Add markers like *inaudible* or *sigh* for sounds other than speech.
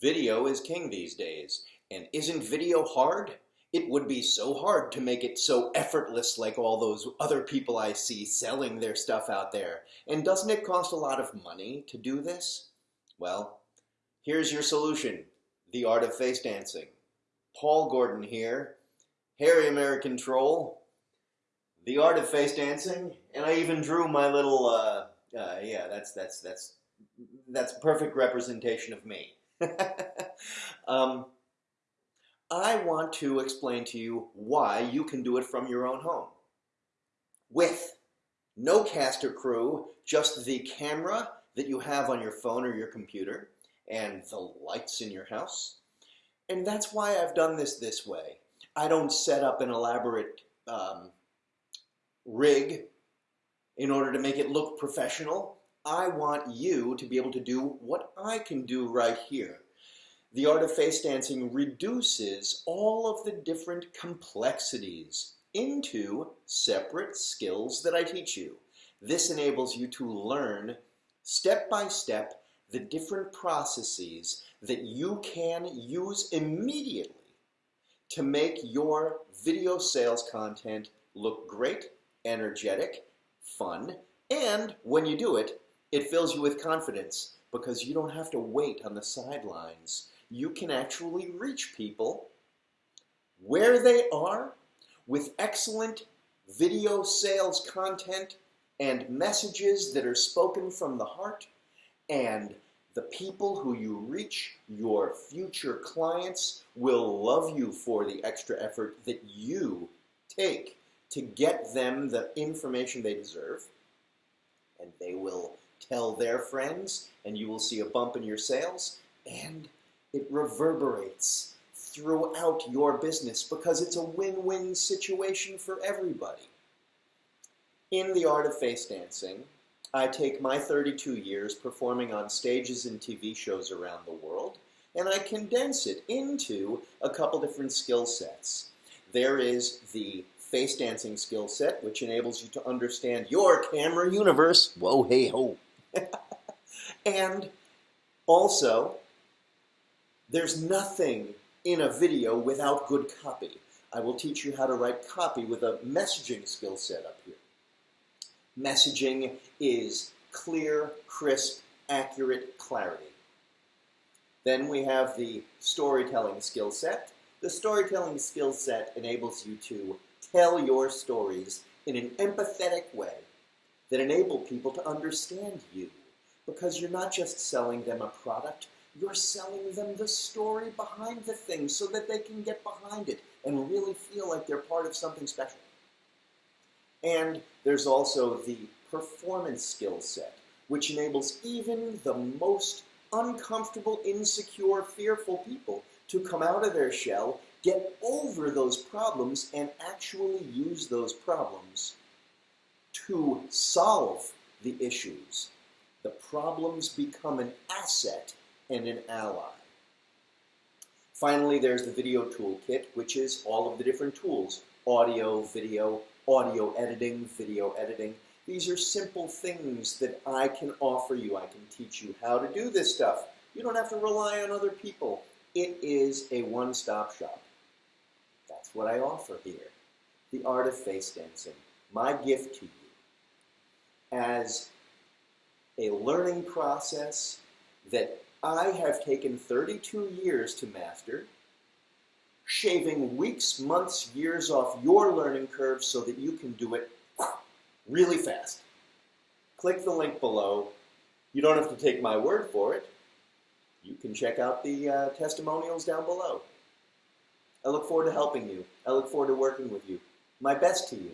Video is king these days, and isn't video hard? It would be so hard to make it so effortless like all those other people I see selling their stuff out there. And doesn't it cost a lot of money to do this? Well, here's your solution. The Art of Face Dancing. Paul Gordon here, hairy American troll, The Art of Face Dancing, and I even drew my little, uh, uh, yeah, that's, that's, that's, that's perfect representation of me. *laughs* um, I want to explain to you why you can do it from your own home. With no cast or crew, just the camera that you have on your phone or your computer and the lights in your house. And that's why I've done this this way. I don't set up an elaborate um, rig in order to make it look professional. I want you to be able to do what I can do right here. The art of face dancing reduces all of the different complexities into separate skills that I teach you. This enables you to learn step by step the different processes that you can use immediately to make your video sales content look great, energetic, fun, and when you do it, it fills you with confidence because you don't have to wait on the sidelines. You can actually reach people where they are with excellent video sales content and messages that are spoken from the heart and the people who you reach, your future clients, will love you for the extra effort that you take to get them the information they deserve, and they will tell their friends, and you will see a bump in your sales, and it reverberates throughout your business because it's a win-win situation for everybody. In the art of face dancing, I take my 32 years performing on stages and TV shows around the world, and I condense it into a couple different skill sets. There is the face dancing skill set, which enables you to understand your camera universe. Whoa, hey, ho. *laughs* and also, there's nothing in a video without good copy. I will teach you how to write copy with a messaging skill set up here. Messaging is clear, crisp, accurate clarity. Then we have the storytelling skill set. The storytelling skill set enables you to tell your stories in an empathetic way that enable people to understand you because you're not just selling them a product, you're selling them the story behind the thing so that they can get behind it and really feel like they're part of something special. And there's also the performance skill set, which enables even the most uncomfortable, insecure, fearful people to come out of their shell, get over those problems, and actually use those problems to solve the issues. The problems become an asset and an ally. Finally, there's the video toolkit, which is all of the different tools, audio, video, audio editing, video editing. These are simple things that I can offer you. I can teach you how to do this stuff. You don't have to rely on other people. It is a one-stop shop. That's what I offer here. The art of face dancing. My gift to you as a learning process that I have taken 32 years to master, shaving weeks, months, years off your learning curve so that you can do it really fast. Click the link below. You don't have to take my word for it. You can check out the uh, testimonials down below. I look forward to helping you. I look forward to working with you. My best to you.